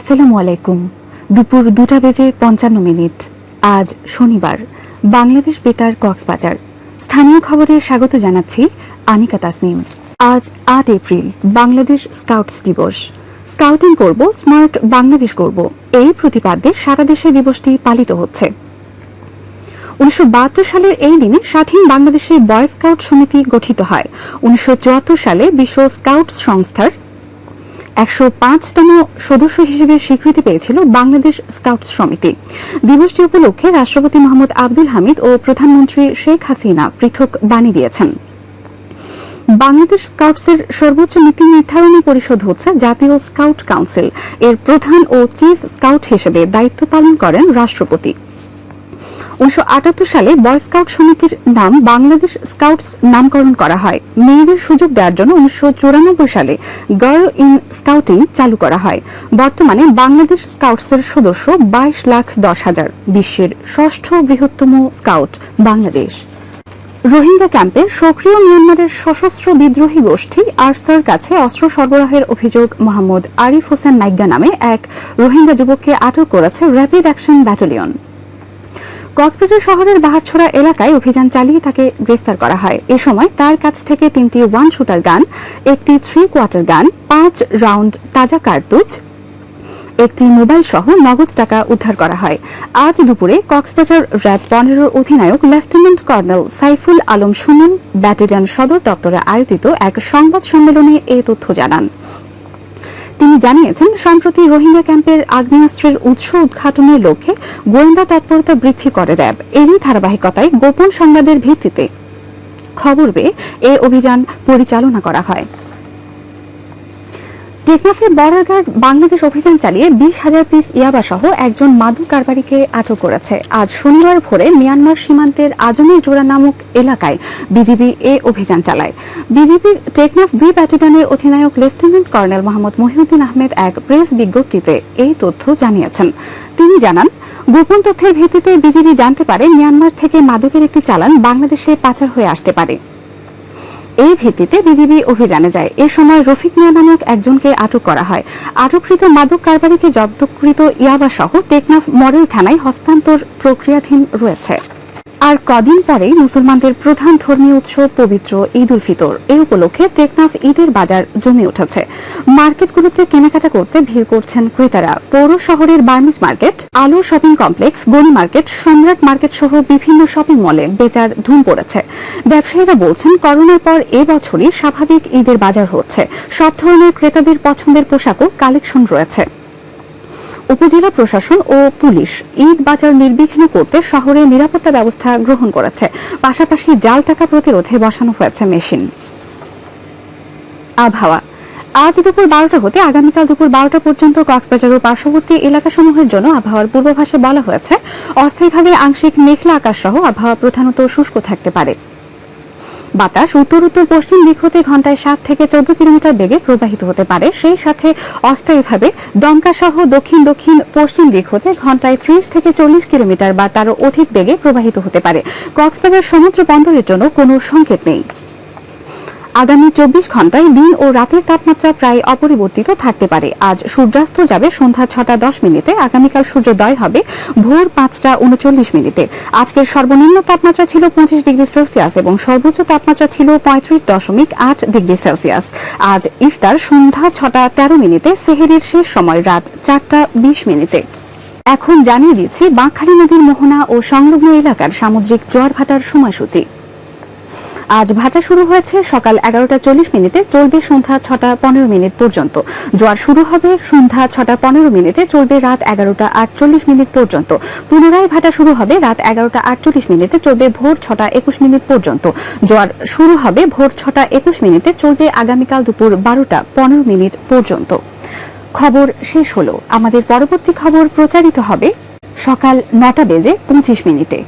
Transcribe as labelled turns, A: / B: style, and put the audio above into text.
A: আসসালামু আলাইকুম। দুপুর দুটা বেজে পঞ্চান্ন মিনিট। আজ শনিবার, বাংলাদেশ বেতার কক্সবাজার। স্থানীয় খবরে স্বাগত জানাচ্ছি আনিকা তাসনিম। আজ আট এপ্রিল, বাংলাদেশ স্কাউটস দিবস। স্কাউটিং করব, স্মার্ট বাংলাদেশ করব। এই প্রতিপাদ্যে সারা দেশে দিবসটি পালিত হচ্ছে। উনিশশো বাহাত্তর সালের এই দিনে স্বাধীন বাংলাদেশে বয় স্কাউট সমিতি গঠিত হয়। উনিশশো চুয়াত্তর সালে বিশ্ব স্কাউটস সংস্থার একশো পাঁচতম সদস্য হিসেবে স্বীকৃতি পেয়েছিল বাংলাদেশ স্কাউটস সমিতি। দিবসটি উপলক্ষে রাষ্ট্রপতি মোহাম্মদ আব্দুল হামিদ ও প্রধানমন্ত্রী শেখ হাসিনা পৃথক বাণী দিয়েছেন। বাংলাদেশ স্কাউটসের সর্বোচ্চ নীতি নির্ধারণী পরিষদ হচ্ছে জাতীয় স্কাউট কাউন্সিল। এর প্রধান ও চিফ স্কাউট হিসেবে দায়িত্ব পালন করেন রাষ্ট্রপতি। উনিশশো আটাত্তর সালে বয় স্কাউট সমিতির নাম বাংলাদেশ স্কাউটস নামকরণ করা হয়। মেয়েদের সুযোগ দেওয়ার জন্য উনিশশো চুরানব্বই সালে গার্ল ইন স্কাউটিং চালু করা হয়। বর্তমানে বাংলাদেশ স্কাউটসের সদস্য বাইশ লাখ দশ হাজার, বিশ্বের ষষ্ঠ বৃহত্তম স্কাউট বাংলাদেশ। রোহিঙ্গা ক্যাম্পে সক্রিয় মিয়ানমারের সশস্ত্র বিদ্রোহী গোষ্ঠী আরসার কাছে অস্ত্র সরবরাহের অভিযোগ মোহাম্মদ আরিফ হোসেন নাইগা নামে এক রোহিঙ্গা যুবককে আটক করেছে র্যাপিড অ্যাকশন ব্যাটালিয়ন। কক্সবাজার শহরের বাহারছড়া এলাকায় অভিযান চালিয়ে তাকে গ্রেফতার করা হয়। এ সময় তার কাছ থেকে তিনটি ওয়ান শুটার গান, একটি থ্রি কোয়ার্টার গান, পাঁচ রাউন্ড তাজা কার্তুজ, একটি মোবাইল সহ নগদ টাকা উদ্ধার করা হয়। আজ দুপুরে কক্সবাজার র্যাব পনেরোর অধিনায়ক lieutenant colonel Saiful Alam Suman, battalion সদর দপ্তরে আয়োজিত এক সংবাদ সম্মেলনে এ তথ্য জানান। তিনি জানিয়েছেন, সম্প্রতি রোহিঙ্গা ক্যাম্পের আগ্নেয়াস্ত্রের উৎস উদ্ঘাটনের লক্ষ্যে গোয়েন্দা তৎপরতা বৃদ্ধি করে র্যাব। এরই ধারাবাহিকতায় গোপন সংবাদের ভিত্তিতে খবর পেয়ে এ অভিযান পরিচালনা করা হয়। টেকনাফে বর্ডার বাংলাদেশ অভিযান চালিয়ে বিশ হাজার পিস ইয়াবা সহ একজন মাদক কারবারিকে আটক করেছে। আজ শনিবার ভোরে মিয়ানমার সীমান্তের আজমের জোড়া নামক এলাকায় বিজিবি এ অভিযান চালায়। বিজিবির টেকনাফ দুই ব্যাটালিয়নের অধিনায়ক লেফটেন্যান্ট কর্নেল মোহাম্মদ মহিউদ্দিন আহমেদ এক প্রেস বিজ্ঞপ্তিতে এই তথ্য জানিয়েছেন। তিনি জানান, গোপন তথ্যের ভিত্তিতে বিজিবি জানতে পারে, মিয়ানমার থেকে মাদকের একটি চালান বাংলাদেশে পাচার হয়ে আসতে পারে। এই ভিত্তিতে বিজিবি অভিযানে যায়। এ সময় রফিক মিয়া নামক একজনকে আটক করা হয়। আটককৃত মাদক কারবারিকে জব্দকৃত ইয়াবা সহ টেকনাফ মডেল থানায় হস্তান্তর প্রক্রিয়াধীন রয়েছে। আর কদিন পরেই মুসলমানদের প্রধান ধর্মীয় উৎসব পবিত্র ঈদ উল ফিতর। এই উপলক্ষে টেকনাফ ঈদের বাজার জমে উঠেছে। মার্কেটগুলোতে কেনাকাটা করতে ভিড় করছেন ক্রেতারা। পৌর শহরের Burmese market, Alo shopping complex Gani market, Samrat market সহ বিভিন্ন শপিং মলে বেচার ধুম পড়েছে। ব্যবসায়ীরা বলছেন, করোনার পর এবছরই স্বাভাবিক ঈদের বাজার হচ্ছে। সব ধরনের ক্রেতাদের পছন্দের পোশাকও কালেকশন রয়েছে। উপজেলা প্রশাসন ও পুলিশ ঈদ বাজার নির্বিঘ্ন করতে শহরে নিরাপত্তা ব্যবস্থা গ্রহণ করেছে। পাশাপাশি জাল টাকা প্রতিরোধে বসানো হয়েছে মেশিন। আবহাওয়া। আজ দুপুর বারোটা হতে আগামীকাল দুপুর বারোটা পর্যন্ত কক্সবাজার ও পার্শ্ববর্তী এলাকাসমূহের জন্য আবহাওয়ার পূর্বাভাসে বলা হয়েছে। অস্থায়ীভাবে আংশিক মেঘলা আকাশ সহ আবহাওয়া প্রধানত শুষ্ক থাকতে পারে। বাতাস উত্তর উত্তর পশ্চিম দিক হতে ঘন্টায় সাত থেকে চোদ্দ কিলোমিটার বেগে প্রবাহিত হতে পারে। সেই সাথে অস্থায়ীভাবে দমকা সহ দক্ষিণ দক্ষিণ পশ্চিম দিক হতে ঘন্টায় ত্রিশ থেকে চল্লিশ কিলোমিটার বা তারও অধিক বেগে প্রবাহিত হতে পারে। কক্সবাজার সমুদ্র বন্দরের জন্য কোনো সংকেত নেই। আগামী চব্বিশ ঘন্টায় দিন ও রাতের তাপমাত্রা প্রায় অপরিবর্তিত থাকতে পারে। আজ সূর্যাস্ত যাবে সন্ধ্যা ছটা দশ মিনিটে, আগামীকাল সূর্যোদয় হবে ভোর পাঁচটা উনচল্লিশ মিনিটে। আজকের সর্বনিম্ন তাপমাত্রা ছিল পঁচিশ ডিগ্রি সেলসিয়াস এবং সর্বোচ্চ তাপমাত্রা ছিল পঁয়ত্রিশ দশমিক আট ডিগ্রি সেলসিয়াস। আজ ইফতার সন্ধ্যা ছটা তেরো মিনিটে, সেহেরির শেষ সময় রাত চারটা বিশ মিনিটে। এখন জানিয়ে দিচ্ছি বাঁকখালী নদীর মোহনা ও সংলগ্ন এলাকার সামুদ্রিক জোয়ার ভাটার সময়সূচি। আজ ভাটা শুরু হয়েছে সকাল এগারোটা চল্লিশ মিনিটে, চলবে সন্ধ্যা ছটা পনেরো মিনিট পর্যন্ত। জোয়ার শুরু হবে সন্ধ্যা ছটা পনেরো মিনিটে, চলবে রাত এগারোটা আটচল্লিশ মিনিট পর্যন্ত। পুনরায় ভাটা শুরু হবে রাত এগারোটা আটচল্লিশ মিনিটে, চলবে ভোর ছটা একুশ মিনিট পর্যন্ত। জোয়ার শুরু হবে ভোর ছটা একুশ মিনিটে, চলবে আগামীকাল দুপুর বারোটা পনেরো মিনিট পর্যন্ত। খবর শেষ হলো। আমাদের পরবর্তী খবর প্রচারিত হবে সকাল নটা বেজে পঁচিশ মিনিটে।